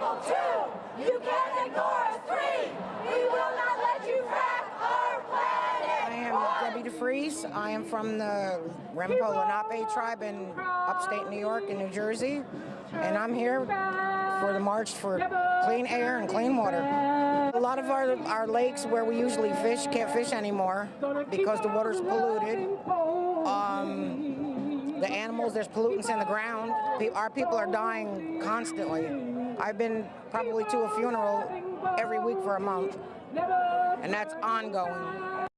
people. Two, you can't ignore us. Three, we will not let you wreck our planet. I am Debbie DeFries. I am from the Ramapo Lenape tribe in upstate New York and New Jersey. And I'm here for the March for Clean Air and Clean Water. A lot of our, our lakes where we usually fish can't fish anymore because the water's polluted. Um, the animals, there's pollutants in the ground. Our people are dying constantly. I've been probably to a funeral every week for a month, and that's ongoing.